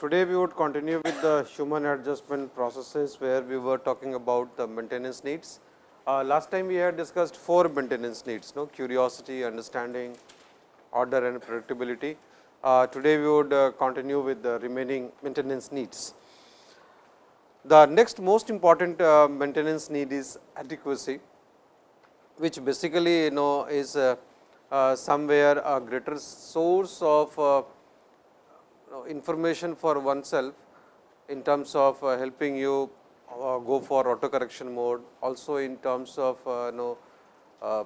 Today, we would continue with the human adjustment processes, where we were talking about the maintenance needs. Uh, last time, we had discussed four maintenance needs, no curiosity, understanding, order and predictability. Uh, today, we would uh, continue with the remaining maintenance needs. The next most important uh, maintenance need is adequacy, which basically you know is uh, uh, somewhere a greater source of information for oneself in terms of uh, helping you uh, go for auto correction mode, also in terms of uh, know uh,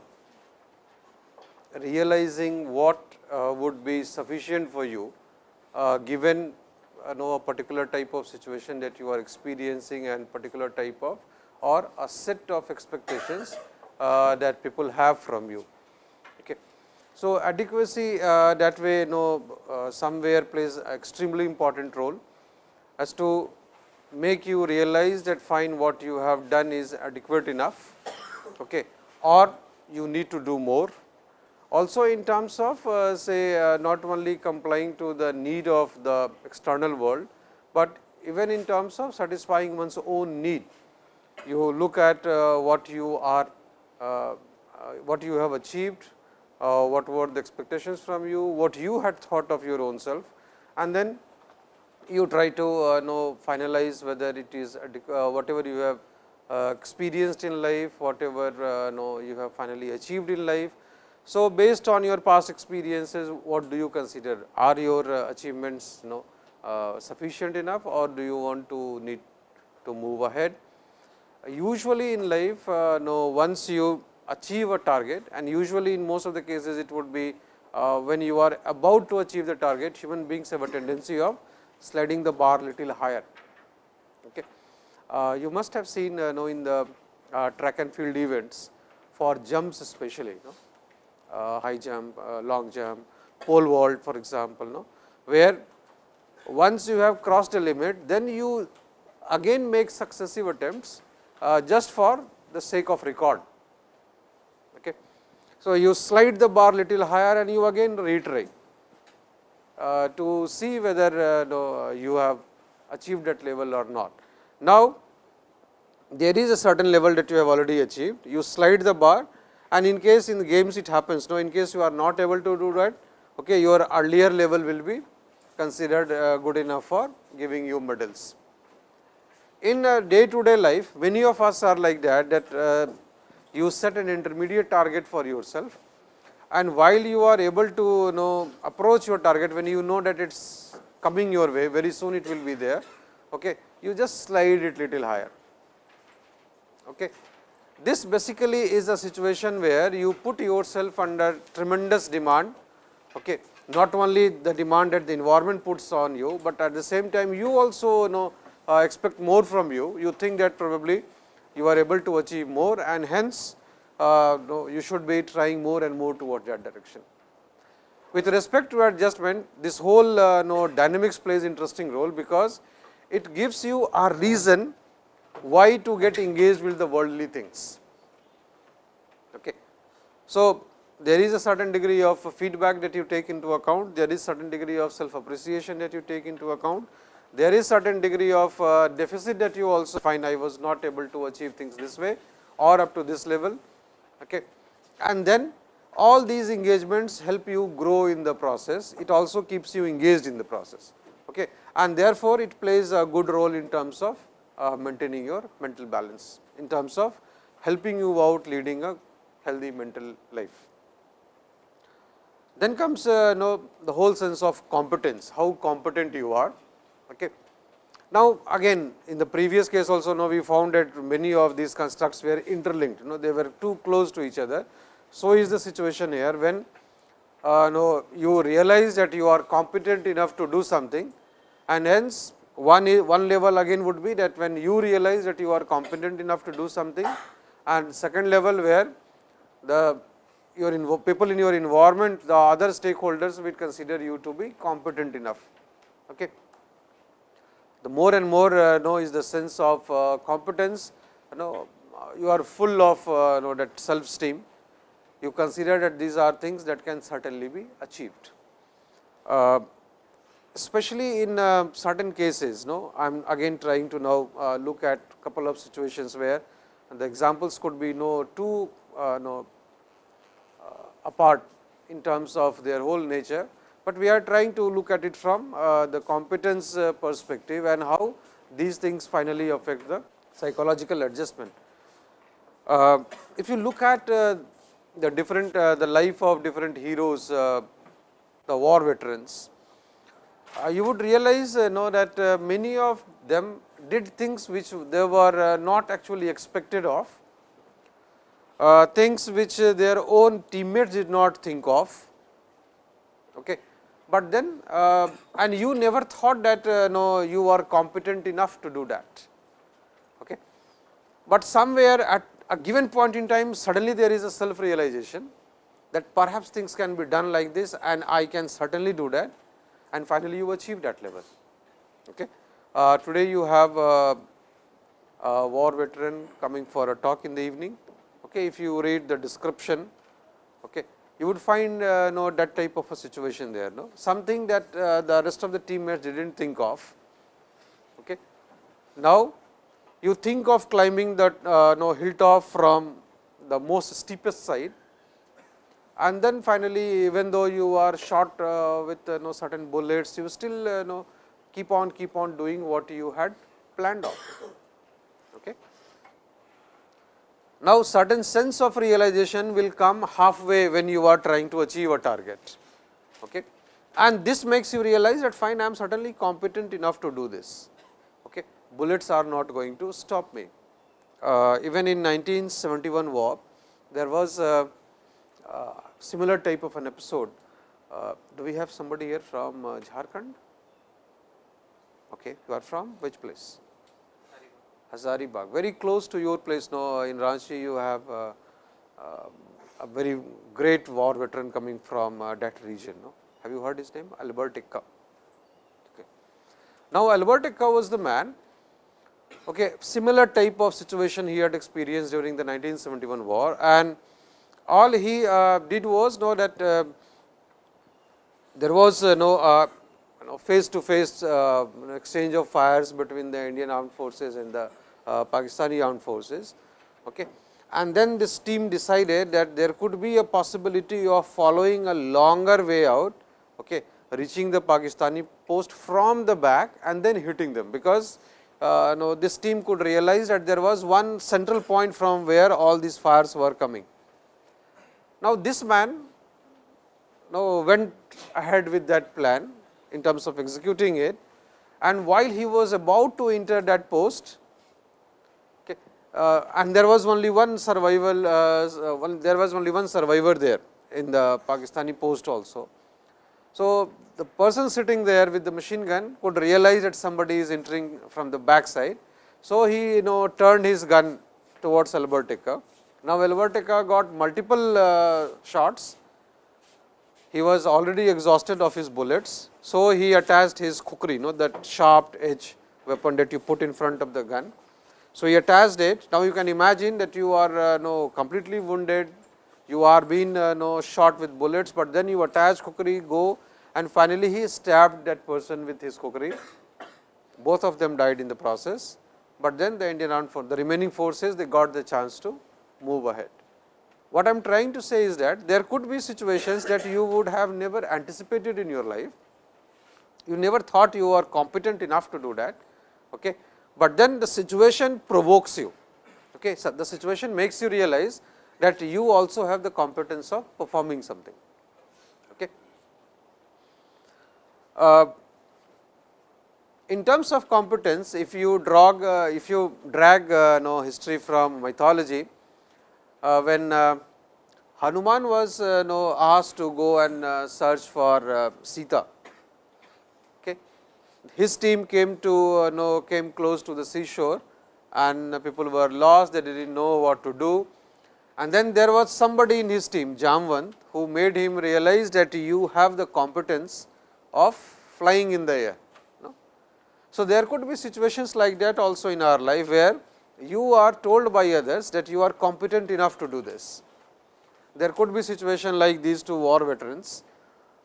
realizing what would be sufficient for you given uh, know a particular type of situation that you are experiencing and particular type of or a set of expectations that people have from you. So, adequacy uh, that way you know uh, somewhere plays extremely important role as to make you realize that fine what you have done is adequate enough okay, or you need to do more. Also in terms of uh, say uh, not only complying to the need of the external world, but even in terms of satisfying one's own need. You look at uh, what you are, uh, what you have achieved, uh, what were the expectations from you, what you had thought of your own self and then you try to uh, know finalize whether it is uh, whatever you have uh, experienced in life, whatever uh, know you have finally achieved in life. So, based on your past experiences, what do you consider are your uh, achievements you know uh, sufficient enough or do you want to need to move ahead. Usually in life, know once you achieve a target and usually in most of the cases it would be uh, when you are about to achieve the target, human beings have a tendency of sliding the bar little higher. Okay. Uh, you must have seen uh, know in the uh, track and field events for jumps especially, you know, uh, high jump, uh, long jump, pole vault for example, no, where once you have crossed a limit, then you again make successive attempts just for the sake of record. So, you slide the bar little higher and you again retry uh, to see whether uh, no, you have achieved that level or not. Now, there is a certain level that you have already achieved, you slide the bar and in case in games it happens, no, in case you are not able to do that, okay, your earlier level will be considered uh, good enough for giving you medals. In day to day life, many of us are like that, that uh, you set an intermediate target for yourself and while you are able to you know approach your target when you know that it is coming your way very soon it will be there okay you just slide it little higher okay. This basically is a situation where you put yourself under tremendous demand okay. Not only the demand that the environment puts on you but at the same time you also you know uh, expect more from you. You think that probably you are able to achieve more and hence uh, you should be trying more and more towards that direction. With respect to adjustment, this whole uh, dynamics plays interesting role, because it gives you a reason why to get engaged with the worldly things. Okay. So, there is a certain degree of feedback that you take into account, there is certain degree of self appreciation that you take into account, there is certain degree of uh, deficit that you also find I was not able to achieve things this way or up to this level Okay. And then all these engagements help you grow in the process, it also keeps you engaged in the process. Okay. And therefore, it plays a good role in terms of uh, maintaining your mental balance, in terms of helping you out leading a healthy mental life. Then comes uh, know, the whole sense of competence, how competent you are. Okay. Now, again in the previous case also now we found that many of these constructs were interlinked, you know they were too close to each other. So, is the situation here when uh, you realize that you are competent enough to do something and hence one, one level again would be that when you realize that you are competent enough to do something and second level where the your people in your environment the other stakeholders will consider you to be competent enough. Okay the more and more uh, know is the sense of uh, competence, you know you are full of uh, know that self esteem. You consider that these are things that can certainly be achieved. Uh, especially in certain cases, no, I am again trying to now look at couple of situations where the examples could be no uh, no apart in terms of their whole nature, but we are trying to look at it from uh, the competence uh, perspective and how these things finally affect the psychological adjustment. if you look at the different the life of different heroes, the war veterans, uh, you would realize uh, know that uh, many of them did things which they were not actually expected of, things which their own teammates did not think of. Okay. But then and you never thought that no you are competent enough to do that. Okay. But somewhere at a given point in time suddenly there is a self realization that perhaps things can be done like this and I can certainly do that and finally, you achieve that level. Okay. Uh, today, you have a, a, war veteran coming for a talk in the evening. Okay. If you read the description, okay, you would find uh, know that type of a situation there, no? something that uh, the rest of the teammates did not think of. Okay. Now, you think of climbing that uh, hilltop from the most steepest side and then finally, even though you are shot uh, with uh, no certain bullets, you still uh, know keep on keep on doing what you had planned of. Okay. Now, certain sense of realization will come halfway when you are trying to achieve a target. Okay. And this makes you realize that fine I am certainly competent enough to do this. Okay. Bullets are not going to stop me. Uh, even in 1971 war, there was a, similar type of an episode. Uh, do we have somebody here from uh, Jharkhand? Okay, you are from which place? Hazaribagh, very close to your place. Now, in Ranchi, you have uh, uh, a very great war veteran coming from uh, that region. No, have you heard his name? Albert Ekka. Okay. Now, Albert Ekka was the man. Okay, similar type of situation he had experienced during the 1971 war and all he uh, did was know that uh, there was uh, no face to face exchange of fires between the Indian armed forces and the Pakistani armed forces. Okay. And then this team decided that there could be a possibility of following a longer way out, okay, reaching the Pakistani post from the back and then hitting them, because uh, no, this team could realize that there was one central point from where all these fires were coming. Now, this man now went ahead with that plan in terms of executing it and while he was about to enter that post uh, and there was only one survival uh, uh one, there was only one survivor there in the Pakistani post also. So, the person sitting there with the machine gun could realize that somebody is entering from the back side. So, he you know turned his gun towards Albert Ekka now, Albert Ekka got multiple uh, shots, he was already exhausted of his bullets. So, he attached his kukri, you know, that sharp edge weapon that you put in front of the gun. So, he attached it. Now, you can imagine that you are uh, no, completely wounded, you are being uh, no, shot with bullets, but then you attach kukri, go and finally, he stabbed that person with his kukri. Both of them died in the process, but then the Indian armed force, the remaining forces, they got the chance to move ahead. What I am trying to say is that there could be situations that you would have never anticipated in your life. You never thought you are competent enough to do that, okay. but then the situation provokes you. Okay. So, the situation makes you realize that you also have the competence of performing something. Okay. Uh, in terms of competence, if you drag, uh, if you drag uh, no history from mythology, when uh, Hanuman was uh, know, asked to go and uh, search for uh, Sita. Okay. His team came to uh, know came close to the seashore and people were lost, they did not know what to do. And then there was somebody in his team Jamvan who made him realize that you have the competence of flying in the air. So, there could be situations like that also in our life where you are told by others that you are competent enough to do this. There could be situation like these two war veterans.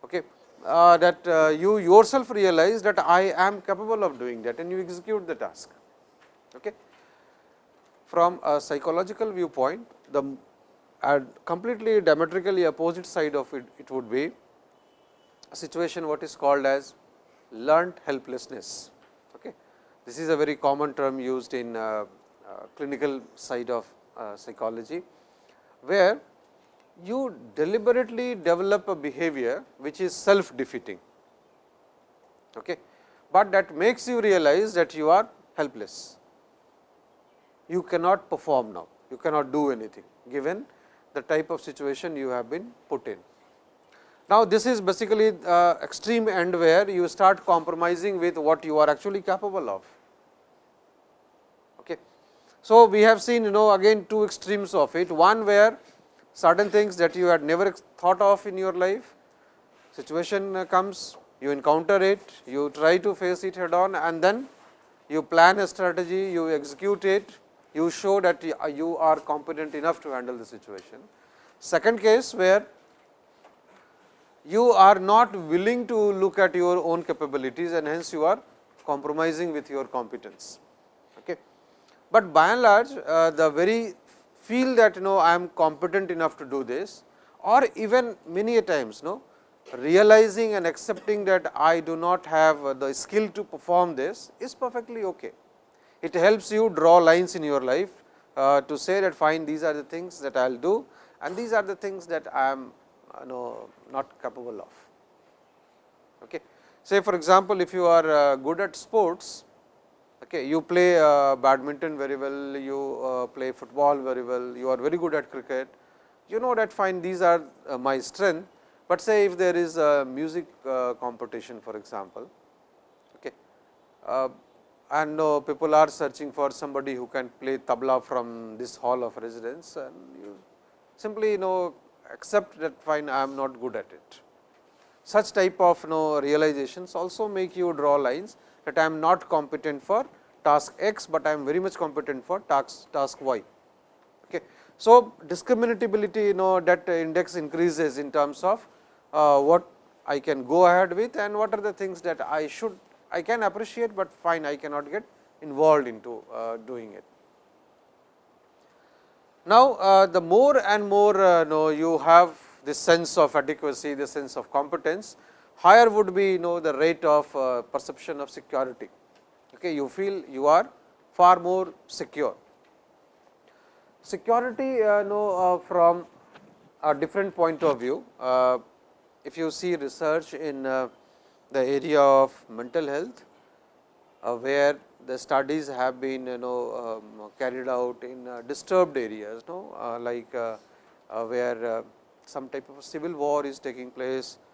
Okay. uh, that uh, you yourself realize that I am capable of doing that and you execute the task. Okay. From a psychological viewpoint, the completely diametrically opposite side of it, it would be a situation what is called as learned helplessness. Okay. This is a very common term used in uh, clinical side of uh, psychology, where you deliberately develop a behavior which is self defeating, okay. but that makes you realize that you are helpless. You cannot perform now, you cannot do anything given the type of situation you have been put in. Now, this is basically uh, extreme end where you start compromising with what you are actually capable of. So, we have seen you know again two extremes of it, one where certain things that you had never thought of in your life, situation uh, comes, you encounter it, you try to face it head on and then you plan a strategy, you execute it, you show that you are competent enough to handle the situation. Second case where you are not willing to look at your own capabilities and hence you are compromising with your competence. But by and large uh, the very feel that you know I am competent enough to do this or even many a times no realizing and accepting that I do not have the skill to perform this is perfectly okay. It helps you draw lines in your life uh, to say that fine these are the things that I will do and these are the things that I am you know not capable of. Okay. Say for example, if you are uh, good at sports Okay, you play uh, badminton very well, you uh, play football very well, you are very good at cricket. You know that fine these are uh, my strength, but say if there is a music uh, competition for example, okay, uh, and people are searching for somebody who can play tabla from this hall of residence and you simply you know accept that fine I am not good at it. Such type of you know realizations also make you draw lines that I am not competent for task x, but I am very much competent for task, task y. Okay. So, discriminability you know that index increases in terms of uh, what I can go ahead with and what are the things that I should I can appreciate, but fine I cannot get involved into uh, doing it. Now, uh, the more and more uh, know you have this sense of adequacy, the sense of competence, higher would be you know the rate of uh, perception of security. Okay, you feel you are far more secure. Security uh, know uh, from a different point of view. Uh, if you see research in uh, the area of mental health, uh, where the studies have been you know um, carried out in disturbed areas, no, like where some type of civil war is taking place, uh,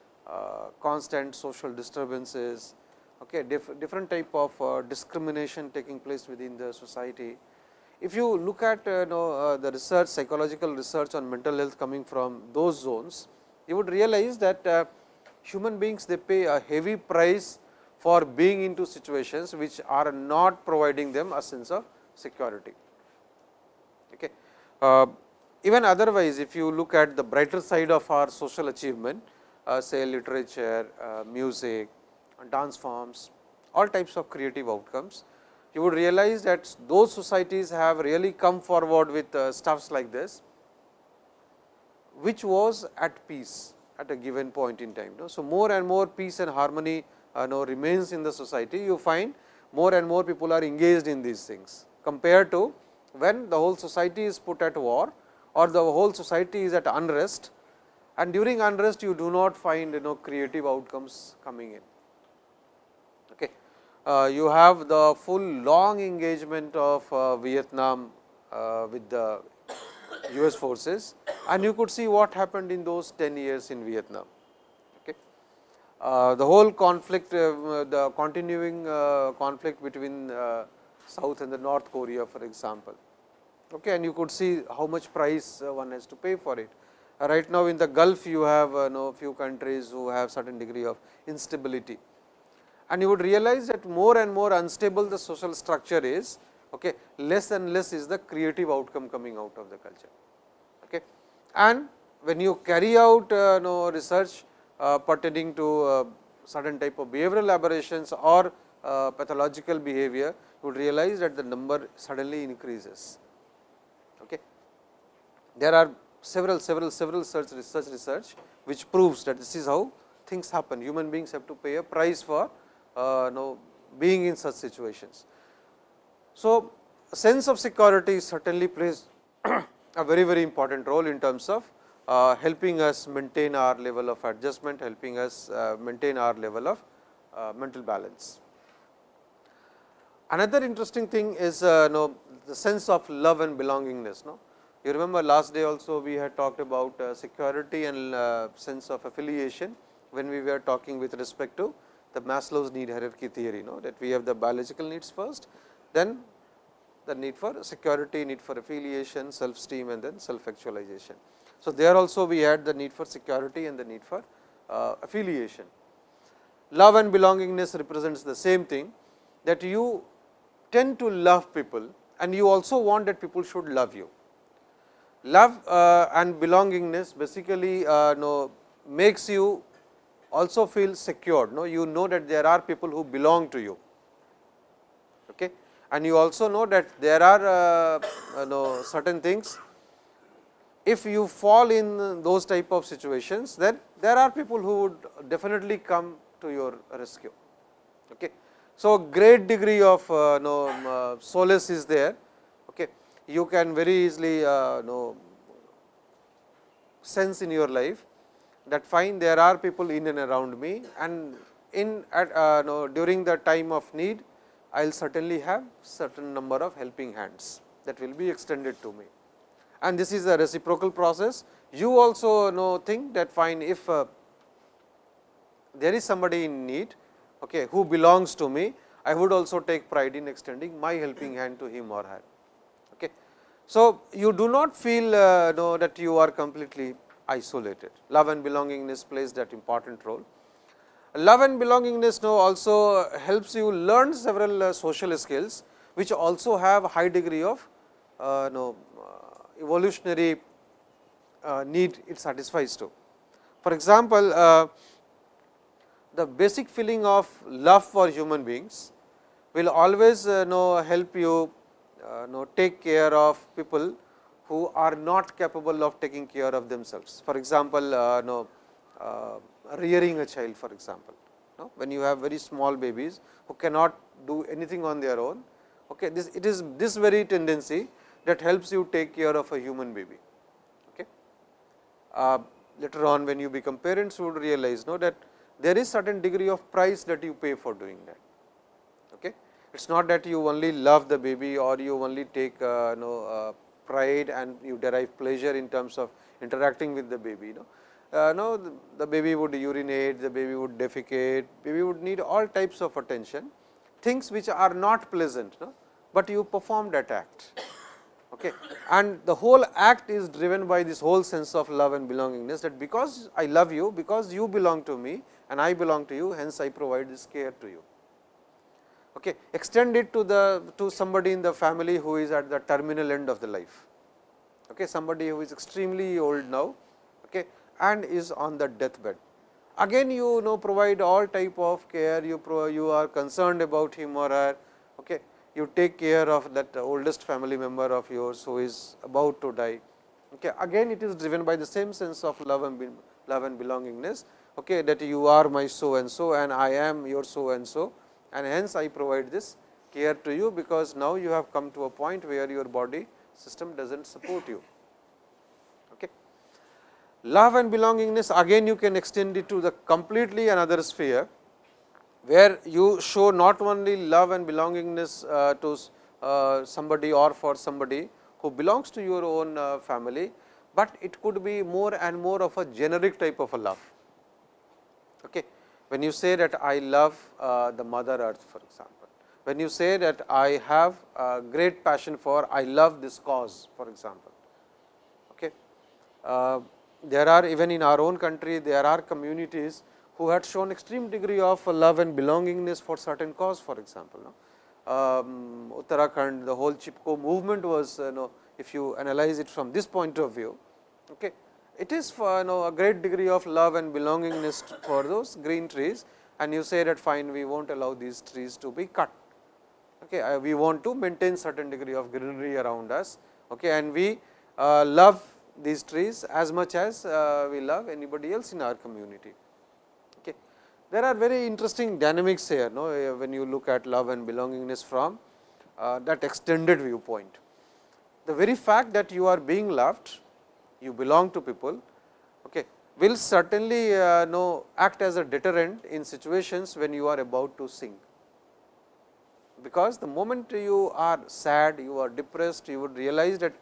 constant social disturbances, okay, diff different type of uh, discrimination taking place within the society. If you look at uh, know, the research psychological research on mental health coming from those zones, you would realize that human beings they pay a heavy price for being into situations which are not providing them a sense of security. Okay. Uh, even otherwise, if you look at the brighter side of our social achievement, uh, say literature, uh, music, dance forms, all types of creative outcomes. You would realize that those societies have really come forward with uh, stuffs like this, which was at peace at a given point in time. So, more and more peace and harmony uh, know, remains in the society, you find more and more people are engaged in these things compared to when the whole society is put at war or the whole society is at unrest and during unrest you do not find you know creative outcomes coming in. Okay. Uh, you have the full long engagement of uh, Vietnam uh, with the US forces and you could see what happened in those 10 years in Vietnam. Okay. Uh, the whole conflict, uh, the continuing uh, conflict between South and the North Korea for example, okay, and you could see how much price one has to pay for it right now in the Gulf you have uh, know few countries who have certain degree of instability. And you would realize that more and more unstable the social structure is, okay, less and less is the creative outcome coming out of the culture. Okay. And when you carry out uh, know research uh, pertaining to uh, certain type of behavioral aberrations or uh, pathological behavior, you would realize that the number suddenly increases. Okay. There are several, several, several such research research, which proves that this is how things happen. Human beings have to pay a price for uh, know, being in such situations. So, sense of security certainly plays a very, very important role in terms of uh, helping us maintain our level of adjustment, helping us uh, maintain our level of uh, mental balance. Another interesting thing is uh, know, the sense of love and belongingness. No? You remember last day also we had talked about uh, security and uh, sense of affiliation, when we were talking with respect to the Maslow's need hierarchy theory, no? that we have the biological needs first, then the need for security, need for affiliation, self esteem and then self actualization. So, there also we had the need for security and the need for uh, affiliation. Love and belongingness represents the same thing that you tend to love people and you also want that people should love you. Love uh, and belongingness basically uh, know, makes you also feel secured. No? You know that there are people who belong to you. Okay? And you also know that there are uh, know, certain things if you fall in those type of situations, then there are people who would definitely come to your rescue. Okay. So, great degree of uh, know, uh, solace is there. You can very easily uh, know, sense in your life that fine there are people in and around me and in at uh, know, during the time of need I will certainly have certain number of helping hands that will be extended to me and this is a reciprocal process. You also know think that fine if uh, there is somebody in need okay, who belongs to me, I would also take pride in extending my helping hand to him or her. So, you do not feel uh, know that you are completely isolated. Love and belongingness plays that important role. Love and belongingness now also helps you learn several uh, social skills, which also have a high degree of uh, know, evolutionary uh, need it satisfies to. For example, uh, the basic feeling of love for human beings will always uh, know help you uh, know take care of people who are not capable of taking care of themselves. For example, uh, know, uh, rearing a child for example, no? when you have very small babies who cannot do anything on their own. Okay, this it is this very tendency that helps you take care of a human baby. Okay. Uh, later on when you become parents you would realize know that there is certain degree of price that you pay for doing that. It is not that you only love the baby or you only take uh, know, uh, pride and you derive pleasure in terms of interacting with the baby. No? Uh, no, the, the baby would urinate, the baby would defecate, baby would need all types of attention, things which are not pleasant, no? but you perform that act. Okay. And the whole act is driven by this whole sense of love and belongingness that because I love you, because you belong to me and I belong to you, hence I provide this care to you. Okay. Extend it to the to somebody in the family who is at the terminal end of the life. Okay. Somebody who is extremely old now okay, and is on the deathbed. Again you know provide all type of care, you, pro, you are concerned about him or her. Okay you take care of that oldest family member of yours who is about to die. Okay. Again it is driven by the same sense of love and love and belongingness okay, that you are my so and so and I am your so and so and hence I provide this care to you, because now you have come to a point where your body system does not support you. Okay. Love and belongingness again you can extend it to the completely another sphere where you show not only love and belongingness uh, to uh, somebody or for somebody who belongs to your own uh, family, but it could be more and more of a generic type of a love. Okay. When you say that I love uh, the mother earth for example, when you say that I have a great passion for I love this cause for example. Okay. Uh, there are even in our own country there are communities who had shown extreme degree of love and belongingness for certain cause for example. No? Um, Uttarakhand, the whole Chipko movement was you know, if you analyze it from this point of view, okay, it is for you know a great degree of love and belongingness for those green trees and you say that fine we will not allow these trees to be cut. Okay, we want to maintain certain degree of greenery around us okay, and we uh, love these trees as much as uh, we love anybody else in our community. Okay. There are very interesting dynamics here no, when you look at love and belongingness from uh, that extended viewpoint. The very fact that you are being loved, you belong to people, okay, will certainly uh, know act as a deterrent in situations when you are about to sing. Because the moment you are sad, you are depressed, you would realize that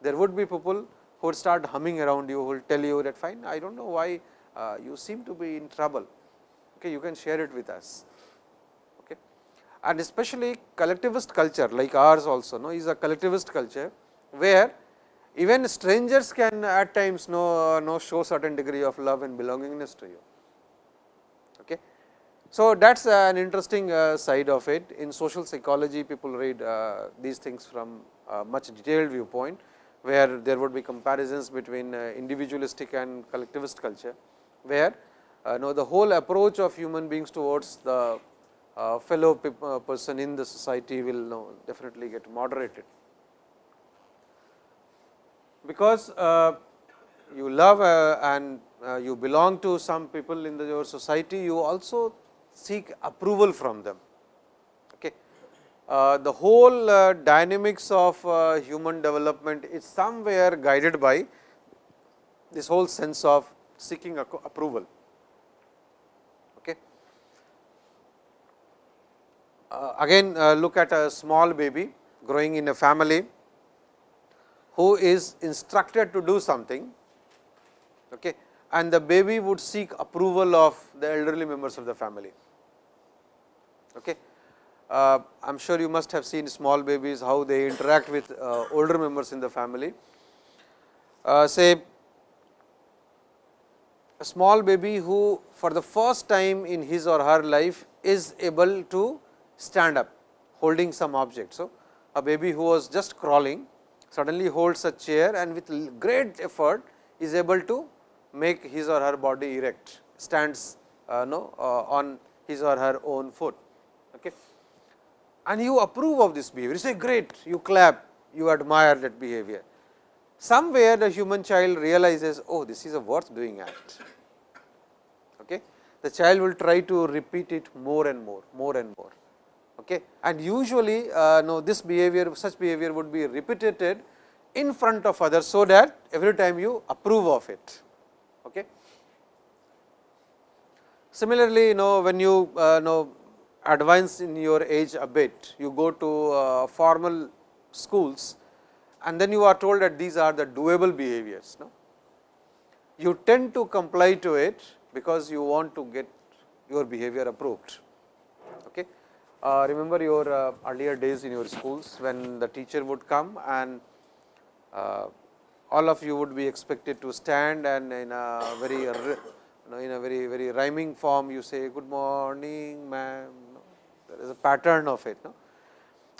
there would be people who would start humming around you, who will tell you that fine, I do not know why uh, you seem to be in trouble, okay, you can share it with us. Okay. And especially collectivist culture like ours also no, is a collectivist culture, where even strangers can at times know, know show certain degree of love and belongingness to you. Okay. So, that is an interesting uh, side of it. In social psychology, people read uh, these things from much detailed viewpoint where there would be comparisons between uh, individualistic and collectivist culture, where uh, know the whole approach of human beings towards the fellow person in the society will definitely get moderated. Because you love and you belong to some people in the, your society, you also seek approval from them. Uh, the whole uh, dynamics of uh, human development is somewhere guided by this whole sense of seeking approval. Okay. Uh, again uh, look at a small baby growing in a family who is instructed to do something okay, and the baby would seek approval of the elderly members of the family. Okay uh, I am sure you must have seen small babies how they interact with uh, older members in the family. Uh, say a small baby who for the first time in his or her life is able to stand up holding some object. So, a baby who was just crawling suddenly holds a chair and with great effort is able to make his or her body erect stands uh, no, uh, on his or her own foot. Okay and you approve of this behavior. You say great, you clap, you admire that behavior. Somewhere the human child realizes, oh, this is a worth doing act. Okay. The child will try to repeat it more and more, more and more. Okay. And usually, uh, no, this behavior, such behavior would be repeated in front of others, so that every time you approve of it. Okay. Similarly, you know, when you uh, know advance in your age a bit, you go to uh, formal schools and then you are told that these are the doable behaviors. No? You tend to comply to it because you want to get your behavior approved. Uh, remember your uh, earlier days in your schools when the teacher would come and uh, all of you would be expected to stand and in a very you know, in a very very rhyming form you say good morning ma'am there is a pattern of it. No?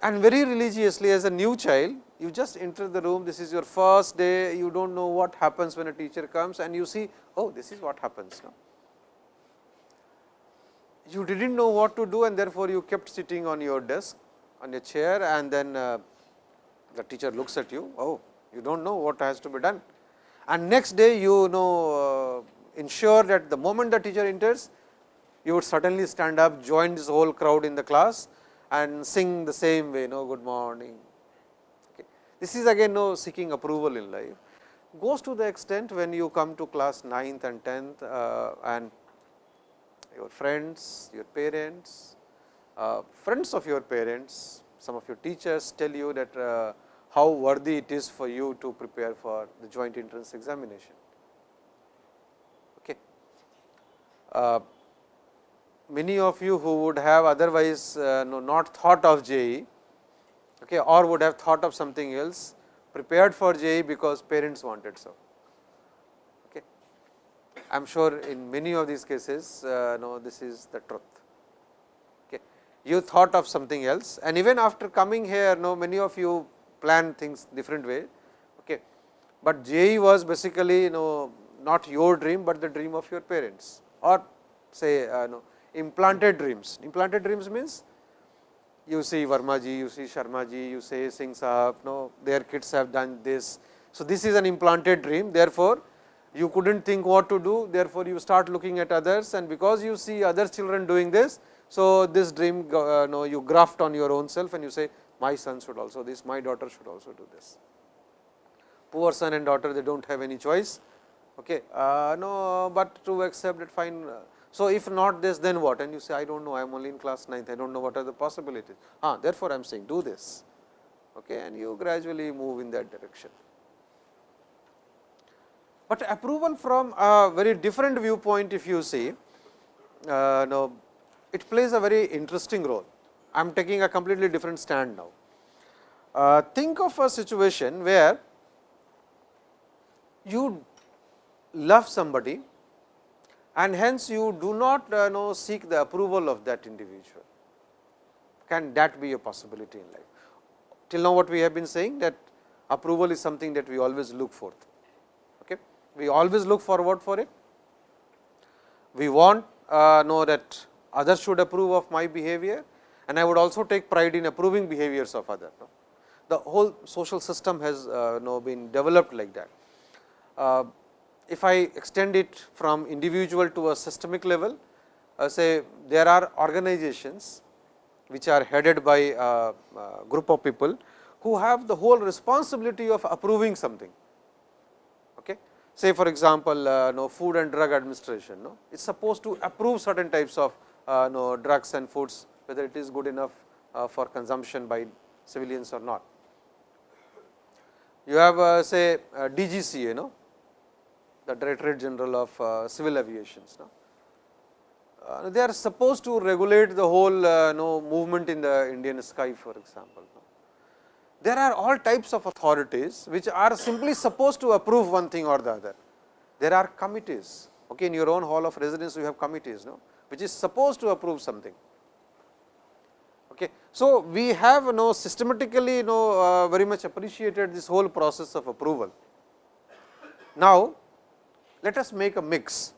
And very religiously as a new child, you just enter the room, this is your first day, you do not know what happens when a teacher comes and you see, oh, this is what happens. No? You did not know what to do and therefore, you kept sitting on your desk, on your chair and then uh, the teacher looks at you, oh, you do not know what has to be done. And next day, you know uh, ensure that the moment the teacher enters, you would suddenly stand up, join this whole crowd in the class and sing the same way, no good morning. Okay. This is again no seeking approval in life. Goes to the extent when you come to class 9th and 10th uh, and your friends, your parents, uh, friends of your parents, some of your teachers tell you that uh, how worthy it is for you to prepare for the joint entrance examination. Okay. Uh, many of you who would have otherwise uh, no, not thought of JEE okay, or would have thought of something else prepared for JEE because parents wanted so. I am sure in many of these cases uh, no, this is the truth. Okay. You thought of something else and even after coming here no, many of you plan things different way. Okay. But JEE was basically you know not your dream, but the dream of your parents or say uh, no, implanted dreams. Implanted dreams means you see Verma ji, you see Sharma ji, you say Singh Sahab, no, their kids have done this. So, this is an implanted dream therefore, you could not think what to do therefore, you start looking at others and because you see other children doing this. So, this dream uh, no, you graft on your own self and you say my son should also this, my daughter should also do this. Poor son and daughter they do not have any choice, okay. Uh, no, but to accept it fine. So, if not this then what and you say I do not know I am only in class 9th I do not know what are the possibilities. Ah, therefore, I am saying do this okay, and you gradually move in that direction. But approval from a very different viewpoint if you see, uh, no, it plays a very interesting role. I am taking a completely different stand now. Uh, think of a situation where you love somebody and hence you do not uh, know seek the approval of that individual. Can that be a possibility in life? Till now what we have been saying that approval is something that we always look for. We always look forward for it. We want uh, know that others should approve of my behavior and I would also take pride in approving behaviors of others. No? The whole social system has uh, know, been developed like that. Uh, if I extend it from individual to a systemic level, uh, say there are organizations which are headed by a, a group of people who have the whole responsibility of approving something. Say for example, uh, no food and drug administration no, it is supposed to approve certain types of uh, no drugs and foods whether it is good enough uh, for consumption by civilians or not. You have uh, say uh, DGCA, know the Directorate General of uh, Civil Aviation. No? Uh, they are supposed to regulate the whole uh, no, movement in the Indian sky for example. There are all types of authorities which are simply supposed to approve one thing or the other. There are committees, okay, in your own hall of residence you have committees, no? which is supposed to approve something. Okay. So, we have you know systematically you know uh, very much appreciated this whole process of approval. Now, let us make a mix.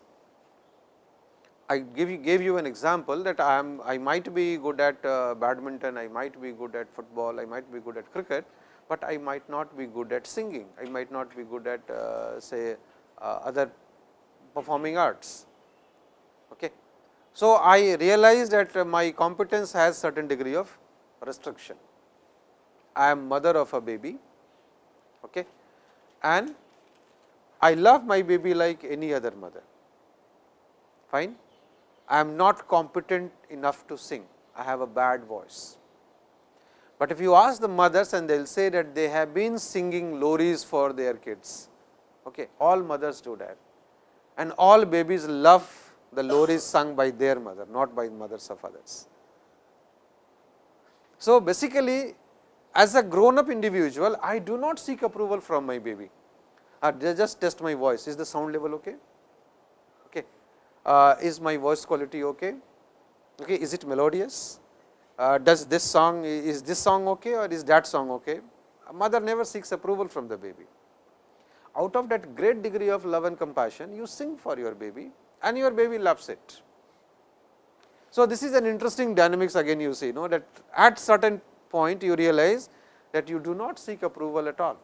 I give you gave you an example that I am I might be good at uh, badminton, I might be good at football, I might be good at cricket, but I might not be good at singing, I might not be good at uh, say uh, other performing arts. Okay. So, I realize that my competence has certain degree of restriction. I am mother of a baby okay, and I love my baby like any other mother, fine. I am not competent enough to sing, I have a bad voice. But if you ask the mothers and they will say that they have been singing loris for their kids, okay. all mothers do that and all babies love the loris sung by their mother, not by mothers of others. So, basically as a grown up individual, I do not seek approval from my baby uh, I just test my voice, is the sound level okay. Uh, is my voice quality okay? okay? Is it melodious? Uh, does this song, is this song okay or is that song okay? Mother never seeks approval from the baby. Out of that great degree of love and compassion, you sing for your baby and your baby loves it. So, this is an interesting dynamics again you see, know that at certain point you realize that you do not seek approval at all.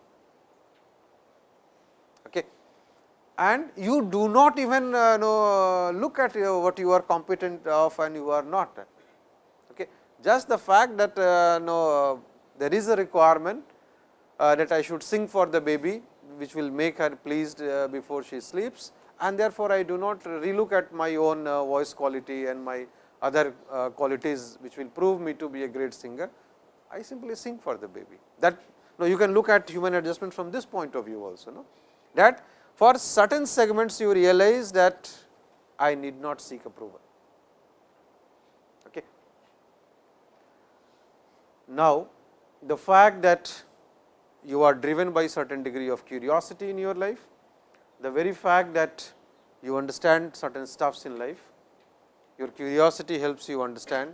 And you do not even uh, know, look at uh, what you are competent of and you are not. Okay. Just the fact that uh, no, there is a requirement uh, that I should sing for the baby, which will make her pleased uh, before she sleeps and therefore, I do not relook at my own uh, voice quality and my other qualities, which will prove me to be a great singer. I simply sing for the baby. That no, you can look at human adjustment from this point of view also. No? That for certain segments you realize that I need not seek approval. Okay. Now, the fact that you are driven by certain degree of curiosity in your life, the very fact that you understand certain stuffs in life, your curiosity helps you understand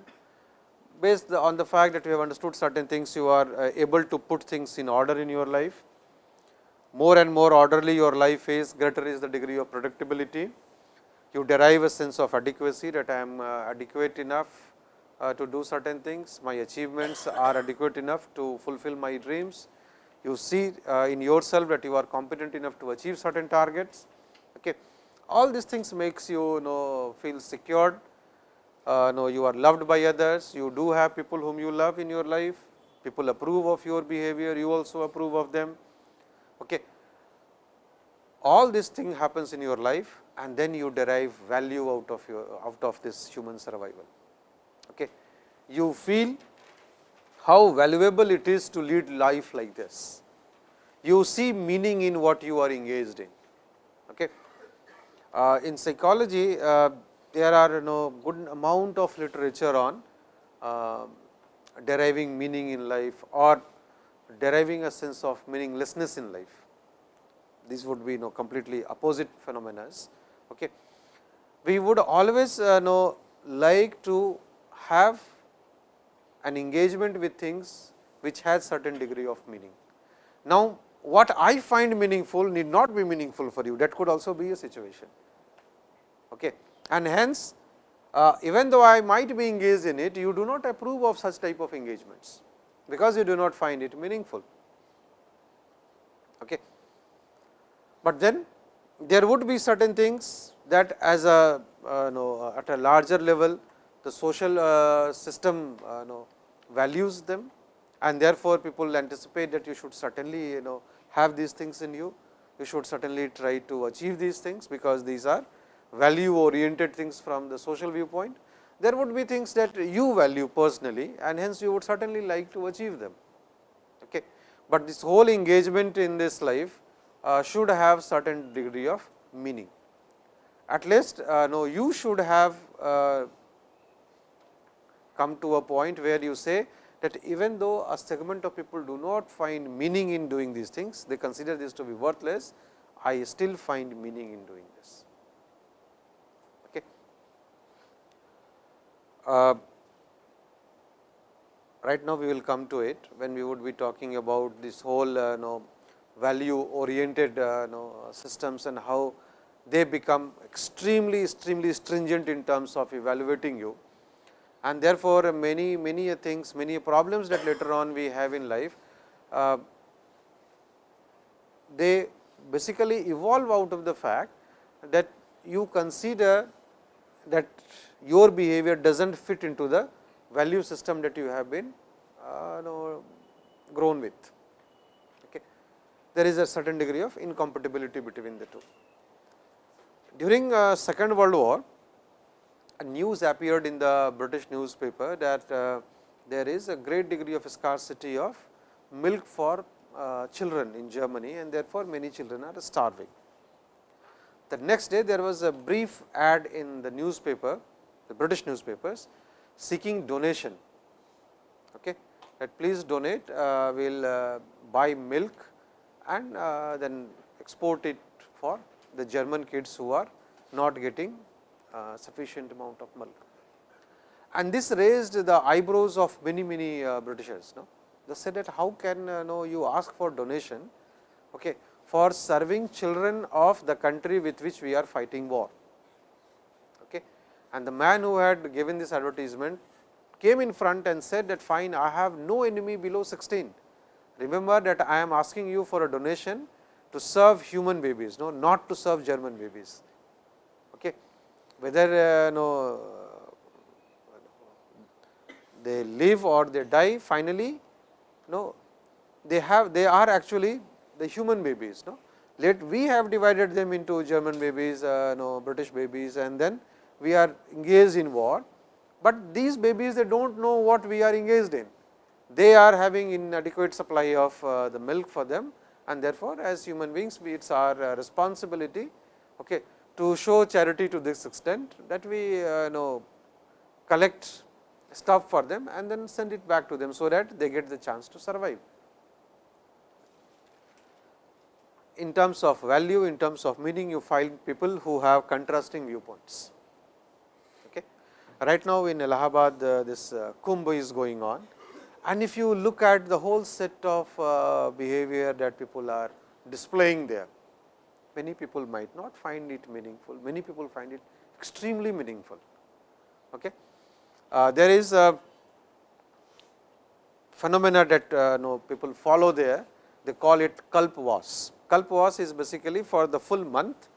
based on the fact that you have understood certain things, you are uh, able to put things in order in your life more and more orderly your life is, greater is the degree of predictability. You derive a sense of adequacy that I am uh, adequate enough uh, to do certain things, my achievements are adequate enough to fulfill my dreams. You see uh, in yourself that you are competent enough to achieve certain targets. Okay. All these things makes you, you know feel secured, uh, know you are loved by others, you do have people whom you love in your life, people approve of your behavior, you also approve of them. Okay. All this thing happens in your life and then you derive value out of your out of this human survival. Okay. You feel how valuable it is to lead life like this. You see meaning in what you are engaged in. Okay. Uh, in psychology, uh, there are you know good amount of literature on uh, deriving meaning in life or deriving a sense of meaninglessness in life. These would be you know completely opposite phenomena. Okay. We would always uh, know like to have an engagement with things which has certain degree of meaning. Now, what I find meaningful need not be meaningful for you that could also be a situation. Okay. And hence, uh, even though I might be engaged in it, you do not approve of such type of engagements, because you do not find it meaningful. Okay. But then there would be certain things that as a uh, know, at a larger level the social uh, system uh, know, values them and therefore, people anticipate that you should certainly you know have these things in you, you should certainly try to achieve these things, because these are value oriented things from the social viewpoint, there would be things that you value personally and hence you would certainly like to achieve them. Okay. But this whole engagement in this life uh, should have certain degree of meaning. At least uh, no, you should have uh, come to a point where you say that even though a segment of people do not find meaning in doing these things, they consider this to be worthless, I still find meaning in doing this. Uh, right now we will come to it when we would be talking about this whole uh, know, value oriented uh, know, systems and how they become extremely extremely stringent in terms of evaluating you. And therefore, many many things many problems that later on we have in life uh, they basically evolve out of the fact that you consider that your behavior does not fit into the value system that you have been uh, know, grown with. Okay. There is a certain degree of incompatibility between the two. During uh, second world war, a news appeared in the British newspaper that uh, there is a great degree of scarcity of milk for uh, children in Germany and therefore, many children are starving. The next day there was a brief ad in the newspaper the British newspapers seeking donation. Okay, that please donate, uh, we will uh, buy milk and uh, then export it for the German kids who are not getting uh, sufficient amount of milk. And this raised the eyebrows of many many uh, Britishers. No? They said that how can uh, know you ask for donation okay, for serving children of the country with which we are fighting war and the man who had given this advertisement came in front and said that fine I have no enemy below 16. Remember that I am asking you for a donation to serve human babies, no, not to serve German babies. Okay. Whether uh, no, they live or they die finally, no, they have they are actually the human babies. No. Let we have divided them into German babies, uh, no, British babies and then we are engaged in war, but these babies they do not know what we are engaged in. They are having inadequate supply of uh, the milk for them and therefore, as human beings it is our uh, responsibility okay, to show charity to this extent that we uh, know collect stuff for them and then send it back to them, so that they get the chance to survive. In terms of value, in terms of meaning, you find people who have contrasting viewpoints. Right now in Allahabad uh, this uh, Kumbh is going on and if you look at the whole set of uh, behavior that people are displaying there. Many people might not find it meaningful, many people find it extremely meaningful. Okay. Uh, there is a phenomena that uh, no people follow there, they call it Kalpvas. Kalpvas is basically for the full month,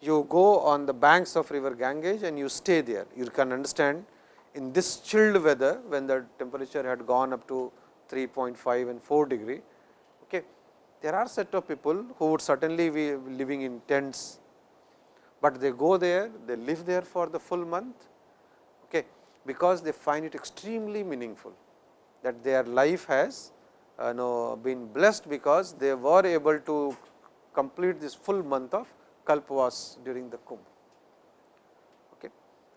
you go on the banks of river Ganges and you stay there. You can understand in this chilled weather, when the temperature had gone up to 3.5 and 4 degree, okay, there are set of people who would certainly be living in tents, but they go there, they live there for the full month, okay, because they find it extremely meaningful that their life has uh, know, been blessed because they were able to complete this full month of Kalpvas during the Kumbh. Okay.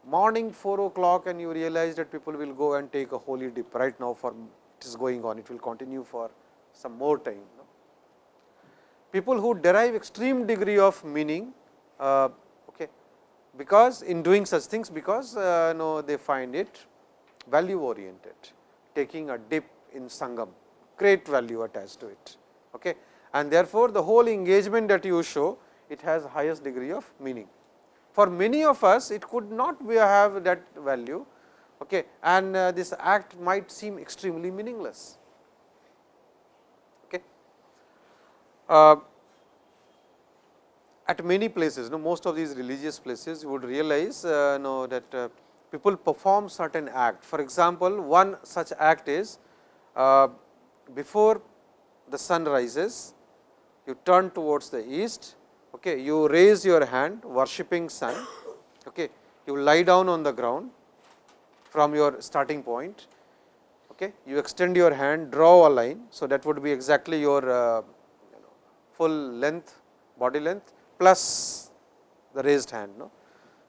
Morning 4 o'clock and you realize that people will go and take a holy dip right now for it is going on, it will continue for some more time. No? People who derive extreme degree of meaning, uh, okay, because in doing such things, because uh, no, they find it value oriented, taking a dip in Sangam, great value attached to it. Okay. And therefore, the whole engagement that you show, it has highest degree of meaning. For many of us, it could not have that value, okay, and uh, this act might seem extremely meaningless. Okay. Uh, at many places, no, most of these religious places, you would realize uh, know that uh, people perform certain act. For example, one such act is uh, before the sun rises, you turn towards the east, okay, you raise your hand worshipping sun, okay, you lie down on the ground from your starting point. Okay. You extend your hand, draw a line. So, that would be exactly your uh, full length, body length plus the raised hand. No?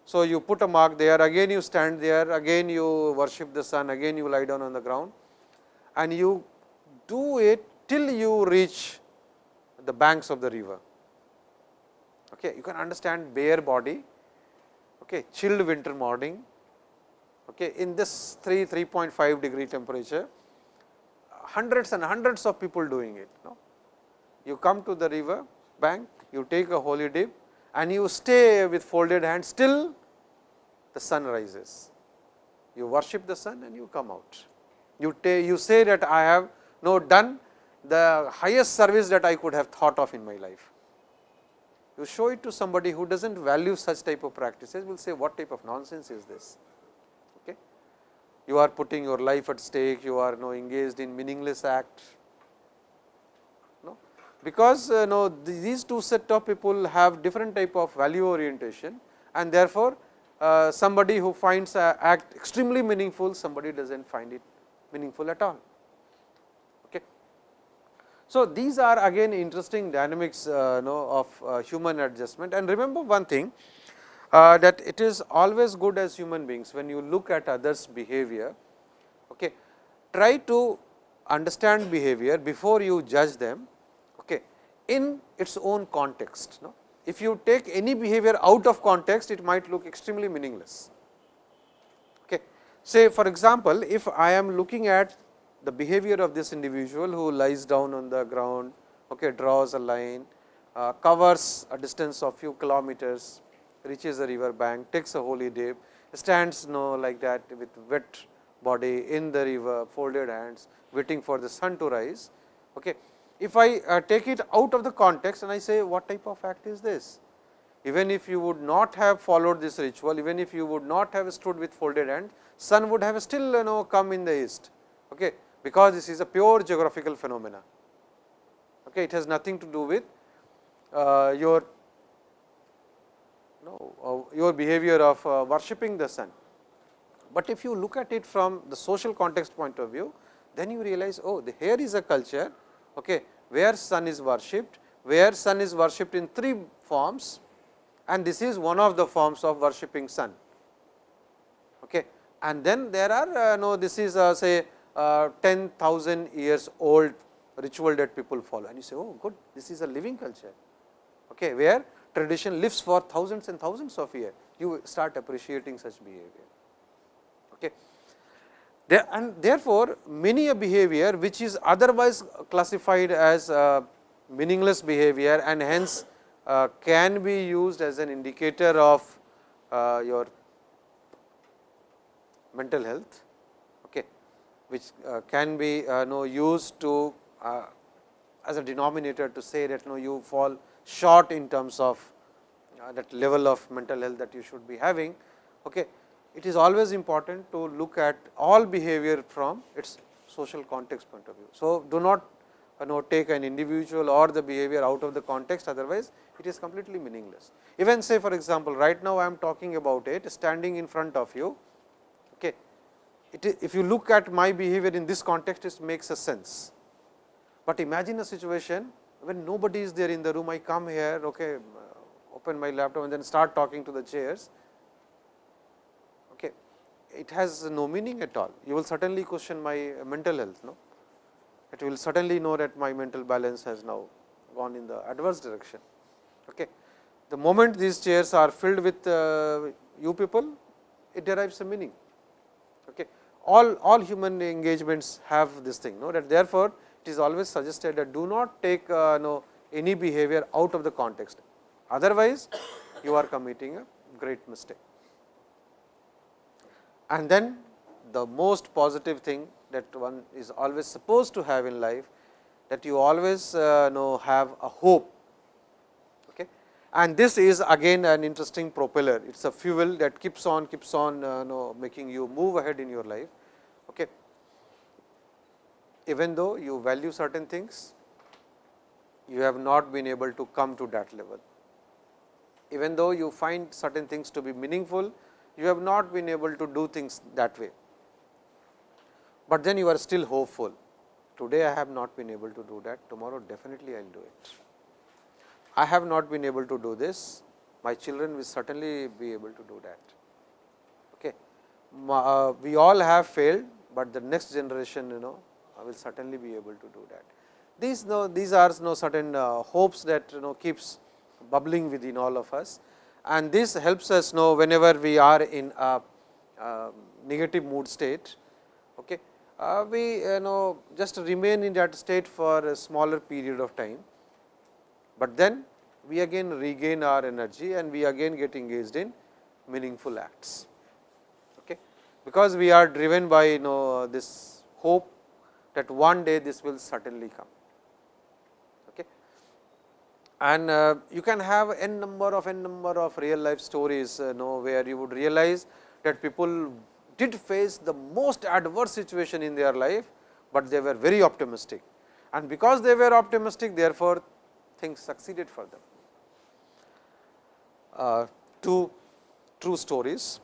So, you put a mark there, again you stand there, again you worship the sun, again you lie down on the ground and you do it till you reach the banks of the river. Okay. You can understand bare body, okay, chilled winter morning, Okay, in this 3 3.5 degree temperature, hundreds and hundreds of people doing it. No? You come to the river bank, you take a holy dip and you stay with folded hands till the sun rises. You worship the sun and you come out. You, you say that I have no done the highest service that I could have thought of in my life. You show it to somebody who does not value such type of practices, will say what type of nonsense is this Okay. you are putting your life at stake, you are you know, engaged in meaningless act. No? Because uh, no, these two set of people have different type of value orientation and therefore, uh, somebody who finds act extremely meaningful, somebody does not find it meaningful at all. So, these are again interesting dynamics uh, know, of uh, human adjustment and remember one thing uh, that it is always good as human beings when you look at others behavior, okay, try to understand behavior before you judge them okay, in its own context. No? If you take any behavior out of context, it might look extremely meaningless. Okay. Say for example, if I am looking at the behavior of this individual who lies down on the ground, okay, draws a line, uh, covers a distance of few kilometers, reaches the river bank, takes a holy dip, stands no like that with wet body in the river, folded hands, waiting for the sun to rise. Okay. If I uh, take it out of the context and I say what type of act is this? Even if you would not have followed this ritual, even if you would not have stood with folded hands, sun would have still you know come in the east, okay, because this is a pure geographical phenomena. Okay, it has nothing to do with uh, your know, uh, your behavior of uh, worshipping the sun. But if you look at it from the social context point of view, then you realize, oh, the, here is a culture okay, where sun is worshipped, where sun is worshipped in three forms and this is one of the forms of worshipping sun. Okay. And then there are uh, no this is uh, say uh, 10,000 years old ritual that people follow and you say, oh good, this is a living culture, okay, where tradition lives for thousands and thousands of years, you start appreciating such behavior. Okay. There, and therefore, many a behavior which is otherwise classified as uh, meaningless behavior and hence uh, can be used as an indicator of uh, your mental health, which uh, can be uh, know, used to uh, as a denominator to say that no, you fall short in terms of that level of mental health that you should be having. Okay. It is always important to look at all behavior from its social context point of view. So, do not you know, take an individual or the behavior out of the context, otherwise it is completely meaningless. Even say for example, right now I am talking about it standing in front of you. It, if you look at my behavior in this context, it makes a sense. But imagine a situation when nobody is there in the room, I come here, okay, open my laptop and then start talking to the chairs. Okay. It has no meaning at all. You will certainly question my mental health. No? It will certainly know that my mental balance has now gone in the adverse direction. Okay. The moment these chairs are filled with uh, you people, it derives a meaning. Okay. All, all human engagements have this thing, no? that therefore, it is always suggested that do not take uh, no, any behavior out of the context. Otherwise, you are committing a great mistake. And then the most positive thing that one is always supposed to have in life, that you always uh, know have a hope. And this is again an interesting propeller, it is a fuel that keeps on keeps on uh, know, making you move ahead in your life. Okay. Even though you value certain things, you have not been able to come to that level. Even though you find certain things to be meaningful, you have not been able to do things that way. But then you are still hopeful. Today I have not been able to do that, tomorrow definitely I will do it. I have not been able to do this, my children will certainly be able to do that. Okay. Uh, we all have failed, but the next generation you know will certainly be able to do that. These, no, these are no certain uh, hopes that you know keeps bubbling within all of us and this helps us know whenever we are in a, a negative mood state. Okay. Uh, we you know just remain in that state for a smaller period of time, but then we again regain our energy and we again get engaged in meaningful acts. Okay. Because we are driven by you know this hope that one day this will certainly come. Okay. And uh, you can have n number of n number of real life stories uh, know, where you would realize that people did face the most adverse situation in their life, but they were very optimistic. And because they were optimistic, therefore, things succeeded for them. Uh, two true stories.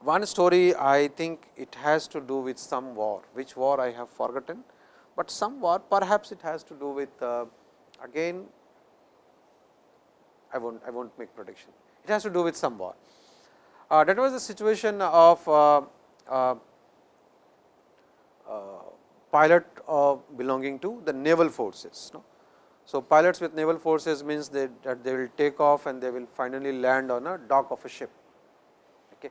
One story I think it has to do with some war, which war I have forgotten, but some war perhaps it has to do with uh, again I will not I will not make prediction. It has to do with some war. Uh, that was the situation of uh, uh, uh pilot belonging to the naval forces. No? So, pilots with naval forces means they, that they will take off and they will finally land on a dock of a ship. Okay.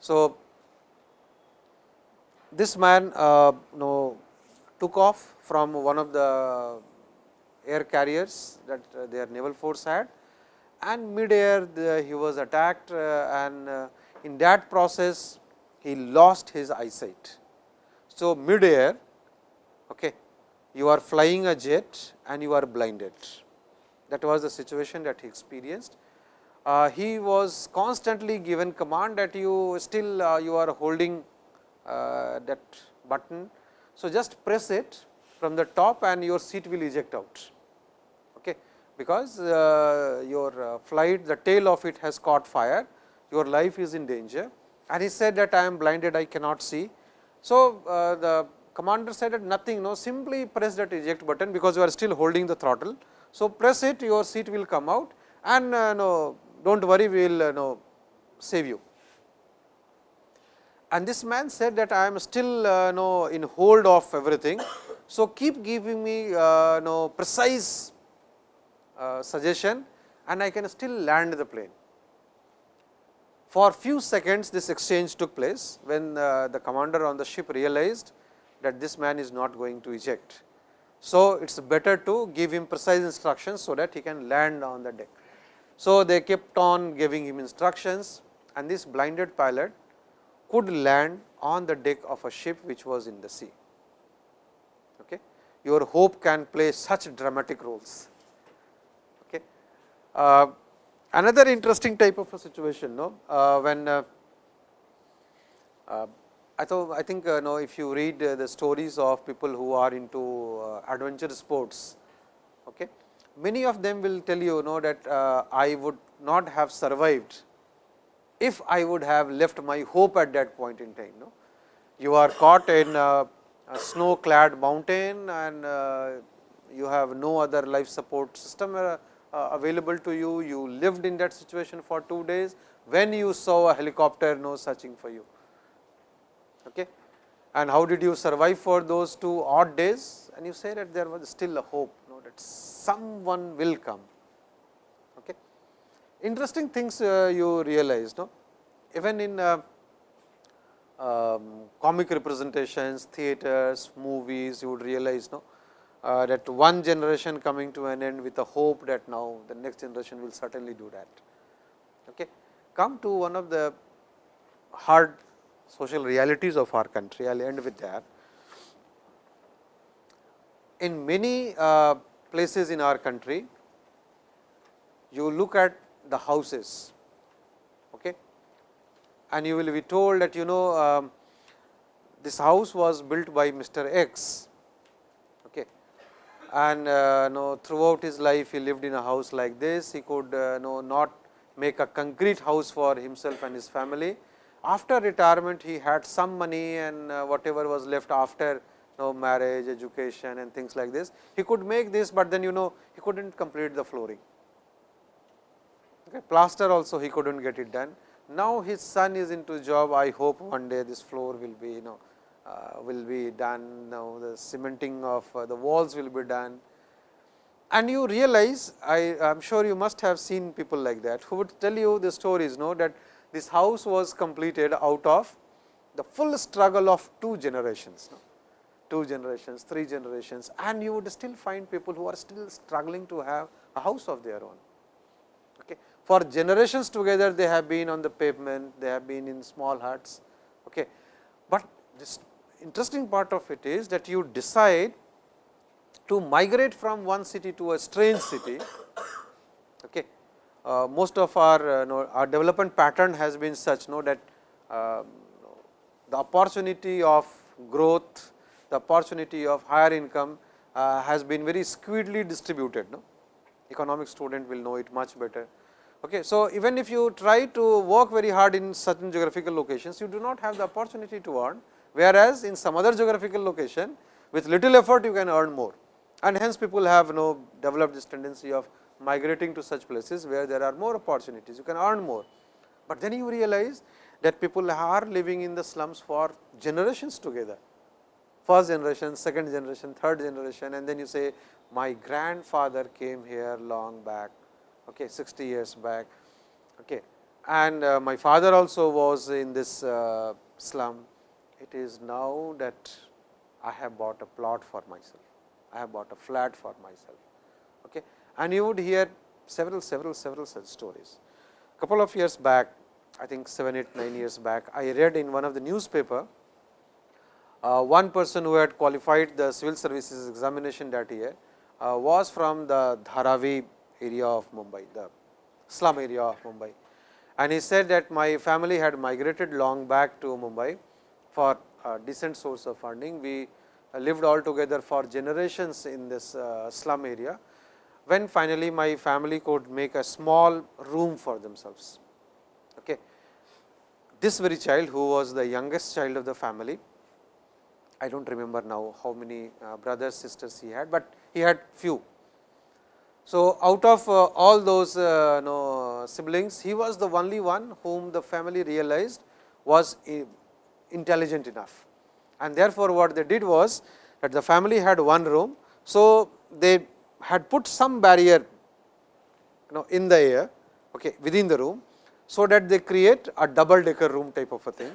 So, this man uh, know, took off from one of the air carriers that uh, their naval force had and mid air the, he was attacked uh, and uh, in that process he lost his eyesight. So, mid air okay, you are flying a jet and you are blinded. That was the situation that he experienced. Uh, he was constantly given command that you still uh, you are holding uh, that button. So, just press it from the top and your seat will eject out. Okay, because uh, your uh, flight the tail of it has caught fire. Your life is in danger. And he said that I am blinded. I cannot see. So, uh, the commander said that nothing no simply press that eject button because you are still holding the throttle. So, press it your seat will come out and no do not worry we will uh, know save you. And this man said that I am still uh, know in hold of everything. So, keep giving me uh, know precise uh, suggestion and I can still land the plane. For few seconds this exchange took place when uh, the commander on the ship realized that this man is not going to eject. So, it is better to give him precise instructions, so that he can land on the deck. So, they kept on giving him instructions and this blinded pilot could land on the deck of a ship which was in the sea. Okay. Your hope can play such dramatic roles. Okay. Uh, another interesting type of a situation no, uh, when uh, uh I thought I think uh, know if you read uh, the stories of people who are into uh, adventure sports, okay, many of them will tell you know that uh, I would not have survived if I would have left my hope at that point in time. You are caught in a snow clad mountain and uh, you have no other life support system uh, available to you, you lived in that situation for 2 days. When you saw a helicopter no searching for you okay. and how did you survive for those two odd days and you say that there was still a hope you know, that someone will come. Okay. Interesting things uh, you realize no? even in uh, um, comic representations, theaters, movies, you would realize no, uh, that one generation coming to an end with a hope that now the next generation will certainly do that. Okay. Come to one of the hard social realities of our country. I will end with that. In many uh, places in our country, you look at the houses okay, and you will be told that you know um, this house was built by Mr. X okay, and uh, know, throughout his life he lived in a house like this. He could uh, know not make a concrete house for himself and his family, after retirement, he had some money and uh, whatever was left after know, marriage, education and things like this. He could make this, but then you know he could not complete the flooring. Okay. Plaster also he could not get it done. Now, his son is into job. I hope one day this floor will be you know uh, will be done. Now, the cementing of uh, the walls will be done. And you realize, I am sure you must have seen people like that, who would tell you the stories, know that this house was completed out of the full struggle of two generations, no? two generations, three generations and you would still find people who are still struggling to have a house of their own. Okay. For generations together they have been on the pavement, they have been in small huts. Okay. But this interesting part of it is that you decide to migrate from one city to a strange city okay, uh, most of our, uh, know, our development pattern has been such know that uh, the opportunity of growth, the opportunity of higher income uh, has been very skewedly distributed. No? Economic student will know it much better. Okay. So, even if you try to work very hard in certain geographical locations, you do not have the opportunity to earn, whereas in some other geographical location with little effort you can earn more and hence people have you know developed this tendency of migrating to such places where there are more opportunities, you can earn more. But then you realize that people are living in the slums for generations together, first generation, second generation, third generation and then you say my grandfather came here long back, okay, 60 years back okay. and uh, my father also was in this uh, slum. It is now that I have bought a plot for myself, I have bought a flat for myself. Okay and you would hear several, several, several such stories. A Couple of years back, I think 7, 8, 9 years back, I read in one of the newspaper, uh, one person who had qualified the civil services examination that year uh, was from the Dharavi area of Mumbai, the slum area of Mumbai. And he said that my family had migrated long back to Mumbai for a decent source of funding. We lived all together for generations in this uh, slum area when finally my family could make a small room for themselves. Okay. This very child who was the youngest child of the family, I do not remember now how many uh, brothers, sisters he had, but he had few. So, out of uh, all those uh, know, siblings, he was the only one whom the family realized was intelligent enough. And therefore, what they did was that the family had one room. So, they had put some barrier you know in the air okay, within the room. So, that they create a double decker room type of a thing.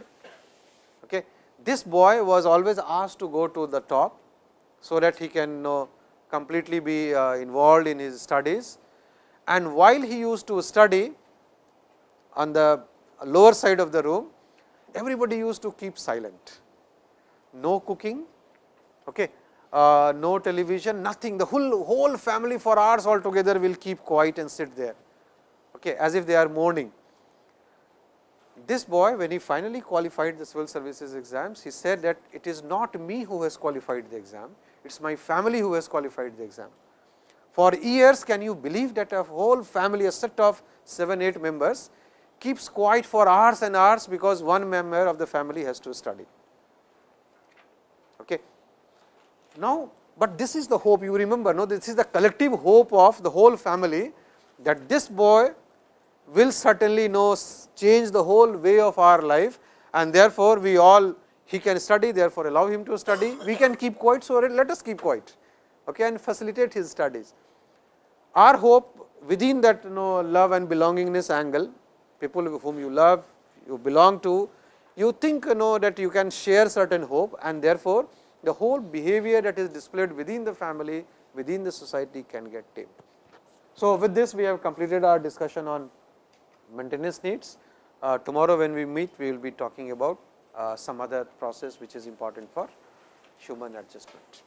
Okay. This boy was always asked to go to the top, so that he can know completely be uh, involved in his studies and while he used to study on the lower side of the room, everybody used to keep silent, no cooking, okay, uh, no television, nothing, the whole, whole family for hours altogether will keep quiet and sit there, okay, as if they are mourning. This boy, when he finally qualified the civil services exams, he said that it is not me who has qualified the exam, it is my family who has qualified the exam. For years, can you believe that a whole family, a set of 7, 8 members keeps quiet for hours and hours, because one member of the family has to study. Okay. Now, but this is the hope you remember, no, this is the collective hope of the whole family that this boy will certainly know change the whole way of our life and therefore, we all he can study therefore, allow him to study, we can keep quiet. So, let us keep quiet okay, and facilitate his studies. Our hope within that you know love and belongingness angle, people whom you love, you belong to, you think you know that you can share certain hope and therefore, the whole behavior that is displayed within the family, within the society can get tamed. So, with this we have completed our discussion on maintenance needs. Uh, tomorrow when we meet, we will be talking about uh, some other process which is important for human adjustment.